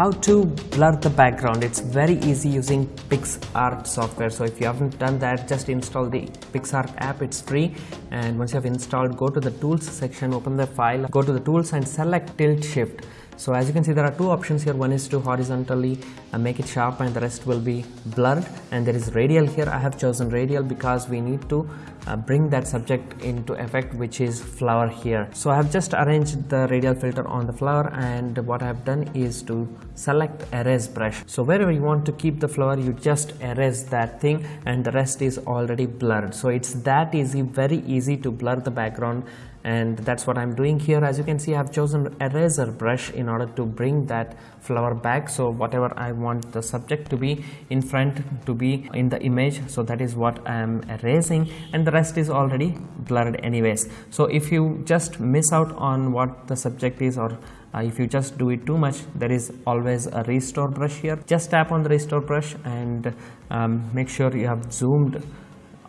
how to blur the background. It's very easy using PicsArt software. So if you haven't done that just install the PicsArt app. It's free. And once you have installed go to the tools section open the file go to the tools and select tilt shift so as you can see there are two options here. One is to horizontally uh, make it sharp and the rest will be blurred. And there is radial here. I have chosen radial because we need to uh, bring that subject into effect which is flower here. So I have just arranged the radial filter on the flower and what I have done is to select erase brush. So wherever you want to keep the flower you just erase that thing and the rest is already blurred. So it's that easy very easy to blur the background and that's what I'm doing here. As you can see I've chosen eraser brush in order to bring that flower back. So whatever I want the subject to be in front to be in the image so that is what I am erasing. And the rest is already blurred anyways. So if you just miss out on what the subject is or uh, if you just do it too much there is always a restore brush here. Just tap on the restore brush and um, make sure you have zoomed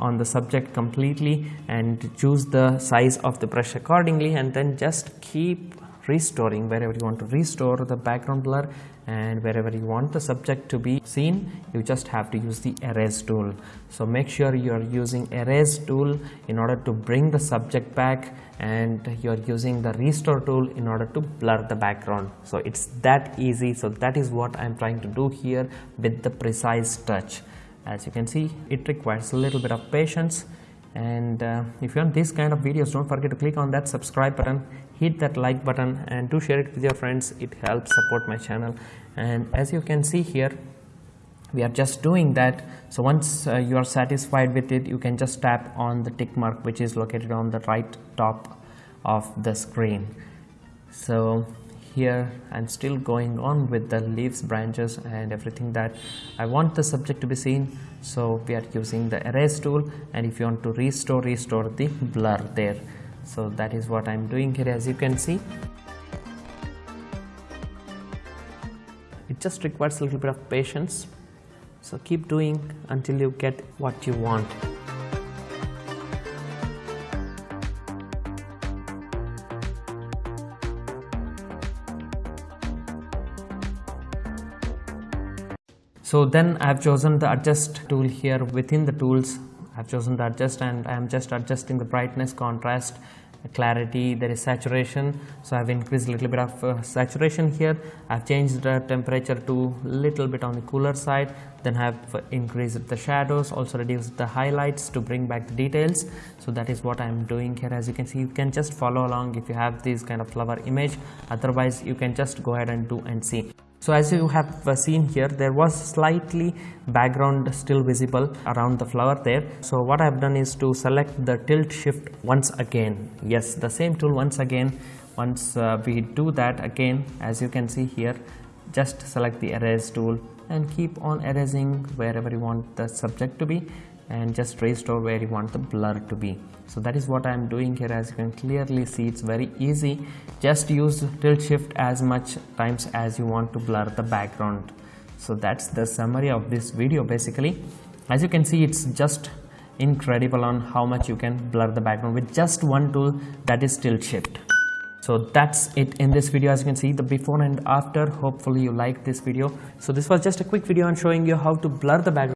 on the subject completely and choose the size of the brush accordingly and then just keep restoring wherever you want to restore the background blur and wherever you want the subject to be seen you just have to use the erase tool. So make sure you are using erase tool in order to bring the subject back and you are using the restore tool in order to blur the background. So it's that easy. So that is what i'm trying to do here with the precise touch as you can see it requires a little bit of patience. And uh, if you want this kind of videos don't forget to click on that subscribe button hit that like button and do share it with your friends. It helps support my channel. And as you can see here we are just doing that. So once uh, you are satisfied with it you can just tap on the tick mark which is located on the right top of the screen. So here I'm still going on with the leaves branches and everything that I want the subject to be seen. So we are using the erase tool and if you want to restore restore the blur there. So that is what I'm doing here as you can see. It just requires a little bit of patience. So keep doing until you get what you want so then I've chosen the adjust tool here within the tools. I've chosen the adjust and I'm just adjusting the brightness contrast clarity. There is saturation. So I've increased a little bit of uh, saturation here. I've changed the temperature to a little bit on the cooler side. Then I've increased the shadows also reduced the highlights to bring back the details. So that is what I'm doing here. As you can see you can just follow along if you have this kind of flower image. Otherwise you can just go ahead and do and see so as you have uh, seen here there was slightly background still visible around the flower there. So what I have done is to select the tilt shift once again. Yes the same tool once again. Once uh, we do that again as you can see here just select the erase tool and keep on erasing wherever you want the subject to be and just restore where you want the blur to be. So that is what I am doing here. As you can clearly see it's very easy. Just use tilt shift as much times as you want to blur the background. So that's the summary of this video basically. As you can see it's just incredible on how much you can blur the background with just one tool that is tilt shift. So that's it in this video. As you can see the before and after. Hopefully you like this video. So this was just a quick video on showing you how to blur the background